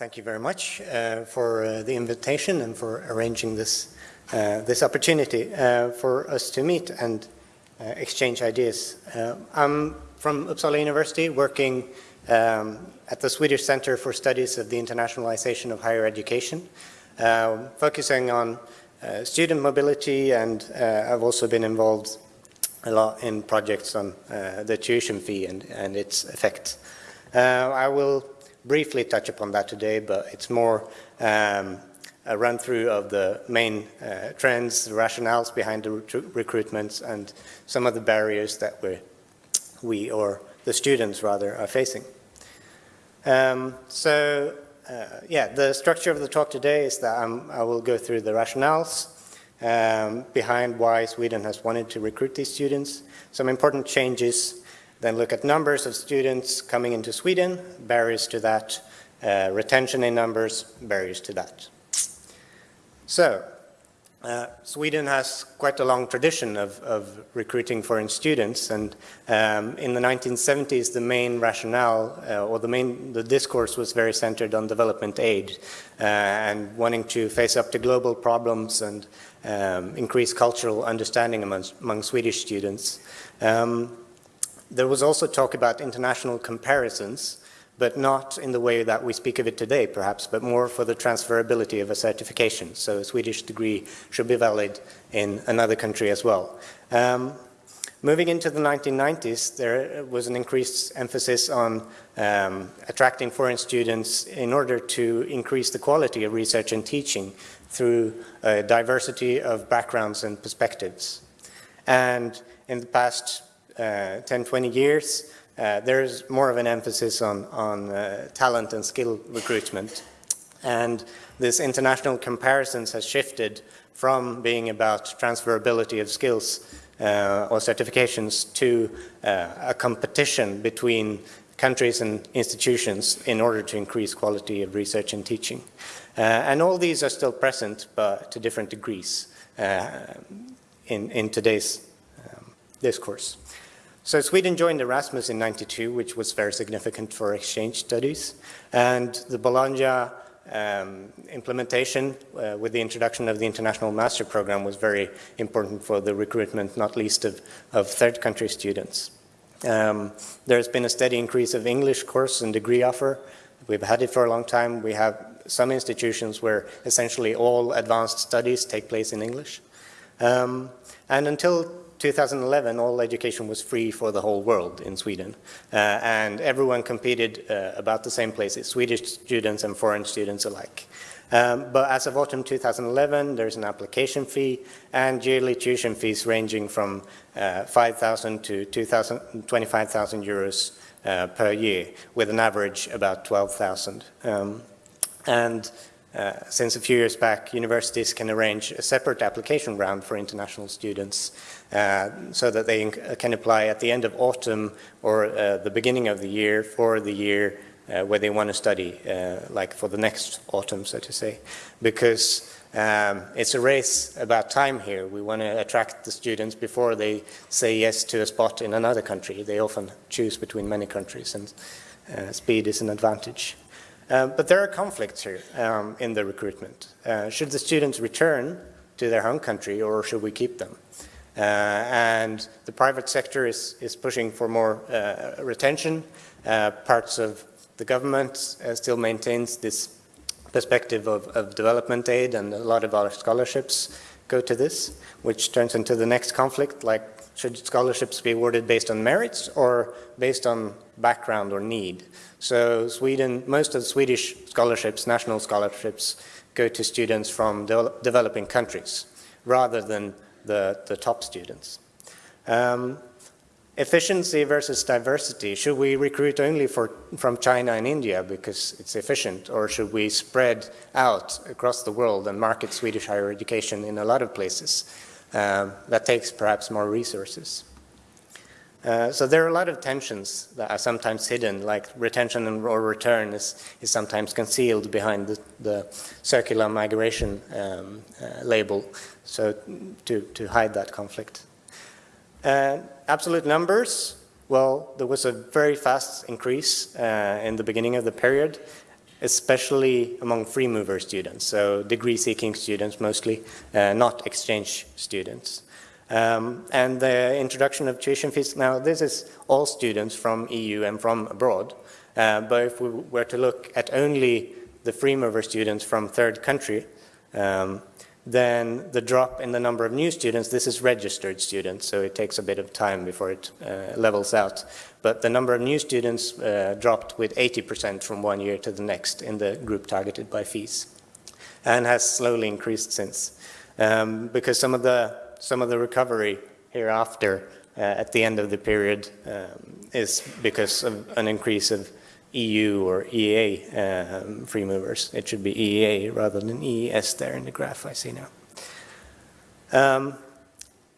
thank you very much uh, for uh, the invitation and for arranging this, uh, this opportunity uh, for us to meet and uh, exchange ideas. Uh, I'm from Uppsala University working um, at the Swedish Center for Studies of the Internationalization of Higher Education, focusing on student mobility and I've also been involved a lot in projects on the tuition fee and, and its effects. I will briefly touch upon that today, but it's more um, a run through of the main uh, trends, the rationales behind the recruitments, and some of the barriers that we, we or the students rather, are facing. Um, so, uh, yeah, the structure of the talk today is that I'm, i will go through the rationales um, behind why Sweden has wanted to recruit these students, some important changes then look at numbers of students coming into Sweden, barriers to that, uh, retention in numbers, barriers to that. So, uh, Sweden has quite a long tradition of, of recruiting foreign students and um, in the 1970s the main rationale uh, or the main the discourse was very centered on development aid uh, and wanting to face up to global problems and um, increase cultural understanding among, among Swedish students. Um, there was also talk about international comparisons, but not in the way that we speak of it today, perhaps, but more for the transferability of a certification. So a Swedish degree should be valid in another country as well. Um, moving into the 1990s, there was an increased emphasis on um, attracting foreign students in order to increase the quality of research and teaching through a diversity of backgrounds and perspectives. And in the past uh, 10, 20 years, uh, there's more of an emphasis on, on uh, talent and skill recruitment. And this international comparisons has shifted from being about transferability of skills uh, or certifications to uh, a competition between countries and institutions in order to increase quality of research and teaching. Uh, and all these are still present, but to different degrees in, in today's um, discourse. So Sweden joined Erasmus in 92, which was very significant for exchange studies. And the Bologna um, implementation uh, with the introduction of the International Master Program was very important for the recruitment, not least of, of third country students. Um, there's been a steady increase of English course and degree offer. We've had it for a long time. We have some institutions where essentially all advanced studies take place in English. Um, and until 2011, all education was free for the whole world in Sweden, uh, and everyone competed uh, about the same places, Swedish students and foreign students alike. Um, but as of autumn 2011, there's an application fee and yearly tuition fees ranging from uh, 5,000 to 25,000 euros uh, per year, with an average about 12,000. Um, and uh, since a few years back, universities can arrange a separate application round for international students uh, so that they can apply at the end of autumn or uh, the beginning of the year for the year uh, where they want to study, uh, like for the next autumn, so to say. Because um, it's a race about time here. We want to attract the students before they say yes to a spot in another country. They often choose between many countries and speed is an advantage. Uh, but there are conflicts here um, in the recruitment. Uh, should the students return to their home country or should we keep them? Uh, and the private sector is, is pushing for more uh, retention. Uh, parts of the government still maintains this perspective of, of, development aid and a lot of our scholarships go to this, which turns into the next conflict, like should scholarships be awarded based on merits or based on background or need? So Sweden, most of the Swedish scholarships, national scholarships, go to students from de developing countries rather than the, the top students. Um, efficiency versus diversity. Should we recruit only for, from China and India because it's efficient or should we spread out across the world and market Swedish higher education in a lot of places? Um, that takes perhaps more resources. Uh, so there are a lot of tensions that are sometimes hidden, like retention or return is, is sometimes concealed behind the, the circular migration um, uh, label, so to, to hide that conflict. Uh, absolute numbers, well, there was a very fast increase uh, in the beginning of the period. Especially among free mover students, so degree-seeking students mostly, uh, not exchange students. Um, and the introduction of tuition fees, now this is all students from EU and from abroad, uh, but if we were to look at only the free mover students from third country, um, then the drop in the number of new students, this is registered students, so it takes a bit of time before it uh, levels out. But the number of new students uh, dropped with 80% from one year to the next in the group targeted by fees, and has slowly increased since. Um, because some of the, some of the recovery hereafter uh, at the end of the period um, is because of an increase of EU or EEA um, free movers. It should be EEA rather than EES there in the graph I see now. Um,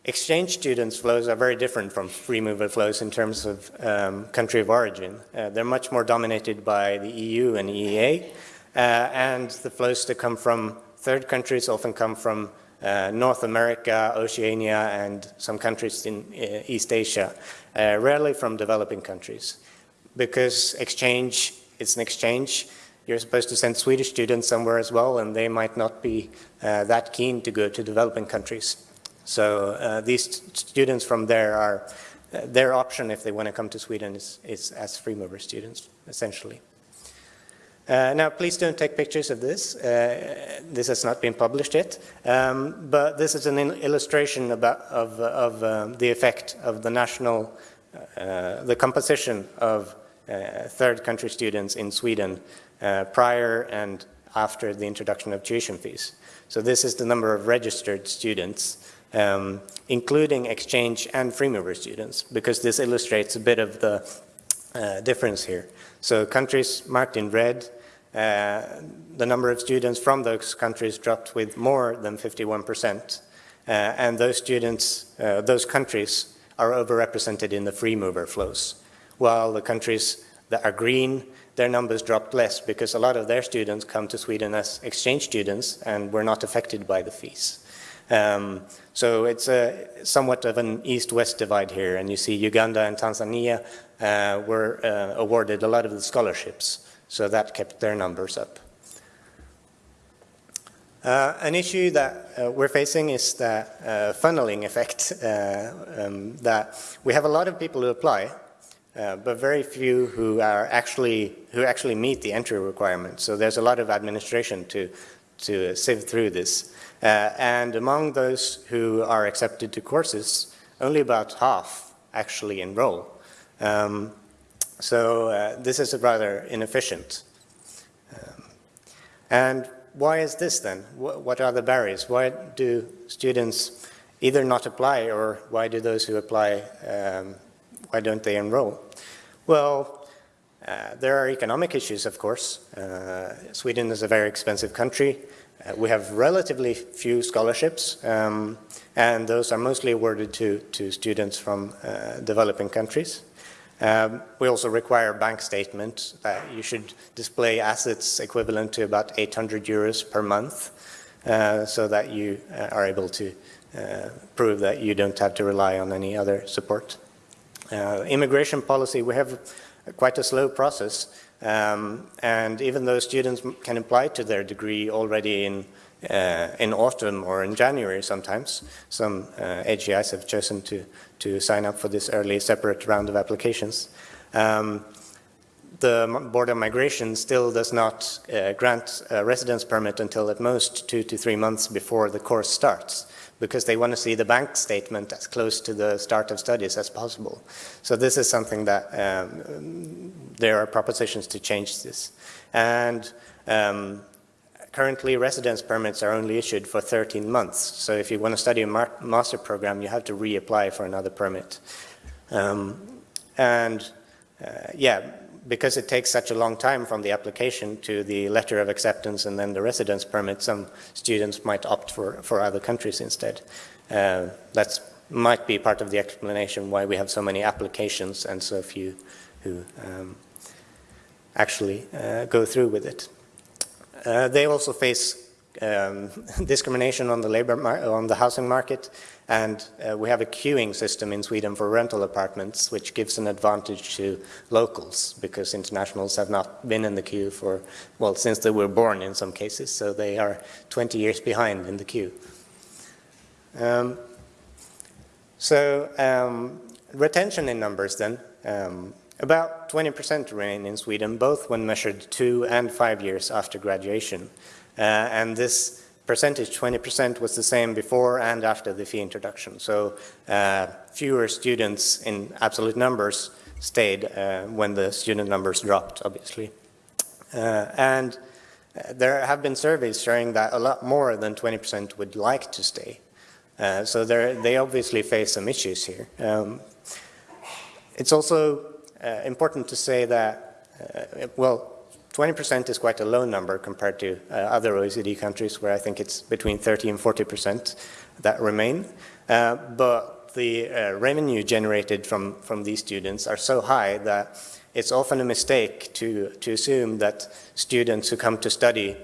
exchange students flows are very different from free mover flows in terms of um, country of origin. Uh, they're much more dominated by the EU and EEA, uh, and the flows that come from third countries often come from uh, North America, Oceania, and some countries in uh, East Asia, uh, rarely from developing countries because exchange, it's an exchange. You're supposed to send Swedish students somewhere as well, and they might not be uh, that keen to go to developing countries. So uh, these students from there are, uh, their option if they want to come to Sweden is, is as free mover students, essentially. Uh, now, please don't take pictures of this. Uh, this has not been published yet, um, but this is an illustration about, of, of um, the effect of the national, uh, the composition of third country students in Sweden uh, prior and after the introduction of tuition fees. So this is the number of registered students, um, including exchange and free mover students, because this illustrates a bit of the uh, difference here. So countries marked in red, uh, the number of students from those countries dropped with more than 51%, uh, and those students, uh, those countries are overrepresented in the free mover flows while the countries that are green, their numbers dropped less because a lot of their students come to Sweden as exchange students and were not affected by the fees. Um, so it's a, somewhat of an east-west divide here, and you see Uganda and Tanzania uh, were uh, awarded a lot of the scholarships, so that kept their numbers up. Uh, an issue that uh, we're facing is the uh, funneling effect, uh, um, that we have a lot of people who apply, uh, but very few who are actually who actually meet the entry requirements. So there's a lot of administration to to sieve through this. Uh, and among those who are accepted to courses, only about half actually enroll. Um, so uh, this is rather inefficient. Um, and why is this then? what are the barriers? Why do students either not apply or why do those who apply um, why don't they enroll? Well, uh, there are economic issues, of course. Uh, Sweden is a very expensive country. Uh, we have relatively few scholarships, um, and those are mostly awarded to, to students from uh, developing countries. Um, we also require bank statement that you should display assets equivalent to about 800 euros per month uh, so that you uh, are able to prove that you don't have to rely on any other support. Uh, immigration policy, we have quite a slow process, um, and even though students can apply to their degree already in uh, in autumn or in January sometimes, some uh, HEIs have chosen to to sign up for this early separate round of applications. Um, the Board of Migration still does not uh, grant a residence permit until at most two to three months before the course starts because they want to see the bank statement as close to the start of studies as possible. So this is something that um, there are propositions to change this. And um, currently residence permits are only issued for 13 months. So if you want to study a master program, you have to reapply for another permit. Um, and uh, yeah, because it takes such a long time from the application to the letter of acceptance and then the residence permit, some students might opt for, for other countries instead. Uh, that might be part of the explanation why we have so many applications and so few who um, actually uh, go through with it. Uh, they also face um, discrimination on the labor on the housing market, and uh, we have a queuing system in Sweden for rental apartments, which gives an advantage to locals because internationals have not been in the queue for, well, since they were born in some cases, so they are 20 years behind in the queue. Um, so um, retention in numbers then, um, about 20% remain in Sweden, both when measured two and five years after graduation. Uh, and this percentage, 20%, was the same before and after the fee introduction. So uh, fewer students in absolute numbers stayed uh, when the student numbers dropped, obviously. Uh, and uh, there have been surveys showing that a lot more than 20% would like to stay. Uh, so they obviously face some issues here. Um, it's also important to say that, well, 20% is quite a low number compared to uh, other OECD countries where I think it's between 30 and 40% that remain. Uh, but the uh, revenue generated from, from these students are so high that it's often a mistake to, to assume that students who come to study,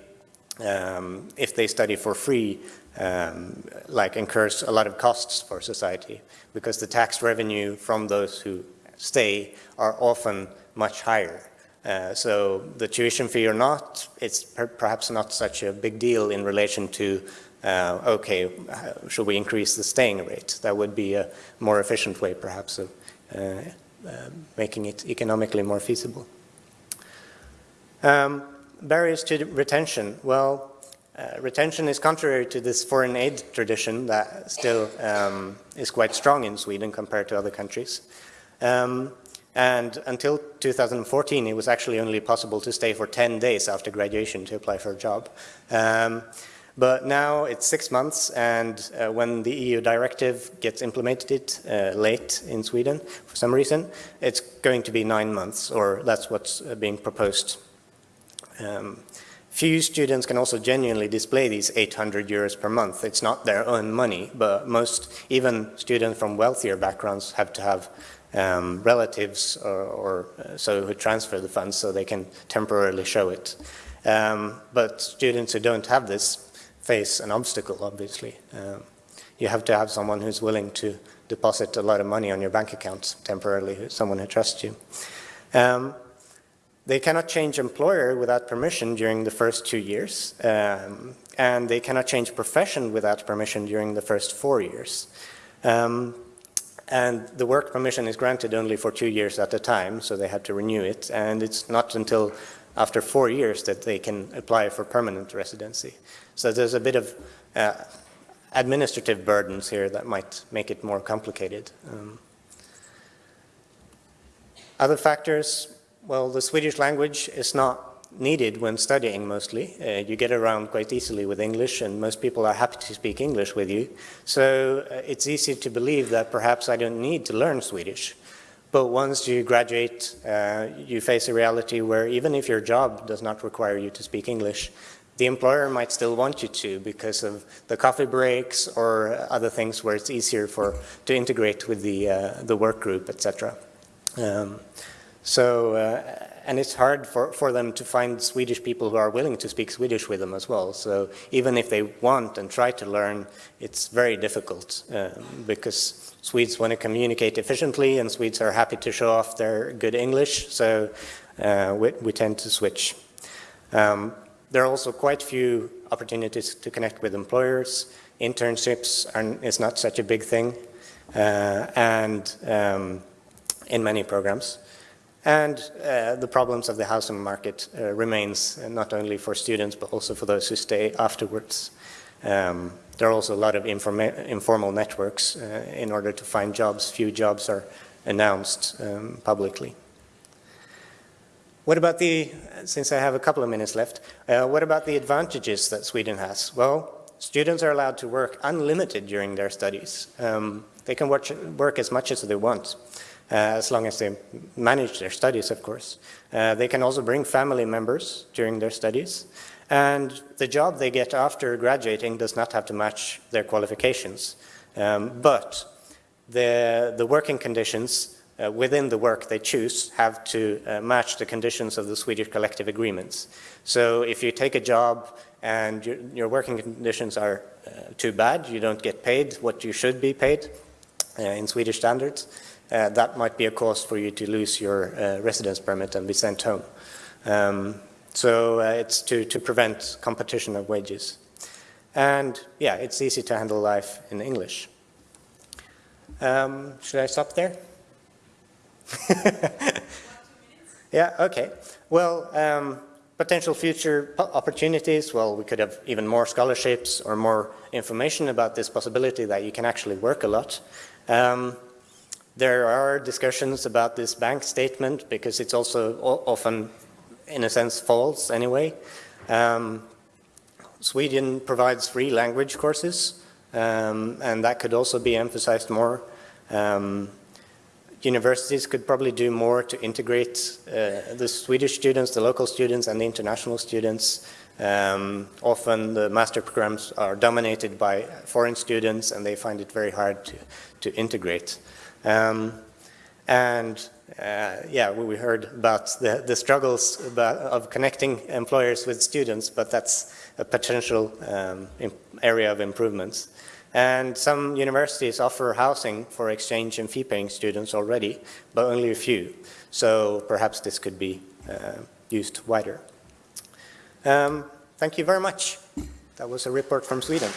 um, if they study for free, um, like incurs a lot of costs for society because the tax revenue from those who stay are often much higher. Uh, so the tuition fee or not, it's per perhaps not such a big deal in relation to, uh, okay, should we increase the staying rate? That would be a more efficient way perhaps of uh, uh making it economically more feasible. Um, barriers to retention. Well, uh, retention is contrary to this foreign aid tradition that still um, is quite strong in Sweden compared to other countries. Um, and until 2014, it was actually only possible to stay for 10 days after graduation to apply for a job. Um, but now it's six months, and uh, when the EU directive gets implemented uh, late in Sweden, for some reason, it's going to be nine months, or that's what's uh, being proposed. Um, few students can also genuinely display these 800 euros per month. It's not their own money, but most, even students from wealthier backgrounds have to have um, relatives or, or uh, so who transfer the funds so they can temporarily show it. Um, but students who don't have this face an obstacle, obviously. Um, you have to have someone who's willing to deposit a lot of money on your bank account temporarily, someone who trusts you. Um, they cannot change employer without permission during the first two years, um, and they cannot change profession without permission during the first four years. Um, and the work permission is granted only for two years at a time, so they have to renew it. And it's not until after four years that they can apply for permanent residency. So there's a bit of uh, administrative burdens here that might make it more complicated. Um, other factors, well, the Swedish language is not needed when studying mostly. Uh, you get around quite easily with English and most people are happy to speak English with you. So uh, it's easy to believe that perhaps I don't need to learn Swedish. But once you graduate, uh, you face a reality where even if your job does not require you to speak English, the employer might still want you to because of the coffee breaks or other things where it's easier for to integrate with the, uh, the work group, etc. Um, so uh, and it's hard for, for them to find Swedish people who are willing to speak Swedish with them as well. So even if they want and try to learn, it's very difficult uh, because Swedes want to communicate efficiently and Swedes are happy to show off their good English, so uh, we, we, tend to switch. Um, there are also quite few opportunities to connect with employers. Internships are, is not such a big thing uh, and um, in many programs. And uh, the problems of the housing market uh, remains uh, not only for students but also for those who stay afterwards. Um, there are also a lot of informal networks uh, in order to find jobs. Few jobs are announced um, publicly. What about the, since I have a couple of minutes left, uh, what about the advantages that Sweden has? Well, students are allowed to work unlimited during their studies. Um, they can work, work as much as they want. Uh, as long as they manage their studies, of course. Uh, they can also bring family members during their studies. And the job they get after graduating does not have to match their qualifications. Um, but the, the working conditions uh, within the work they choose, have to uh, match the conditions of the Swedish collective agreements. So if you take a job and your, your working conditions are uh, too bad, you don't get paid what you should be paid uh, in Swedish standards, uh, that might be a cause for you to lose your uh, residence permit and be sent home. Um, so it's to, to prevent competition of wages. And yeah, it's easy to handle life in English. Um, should I stop there? yeah, okay. Well, um, potential future opportunities, well, we could have even more scholarships or more information about this possibility that you can actually work a lot. Um, there are discussions about this bank statement because it's also often, in a sense, false anyway. Um, Sweden provides free language courses, um, and that could also be emphasized more. Um, universities could probably do more to integrate uh, the Swedish students, the local students, and the international students. Um, often the master programs are dominated by foreign students, and they find it very hard to, to integrate. Um, and uh, yeah, we heard about the, the struggles about, of connecting employers with students, but that's a potential um, area of improvements. And some universities offer housing for exchange and fee-paying students already, but only a few. So perhaps this could be uh, used wider. Um, thank you very much. That was a report from Sweden.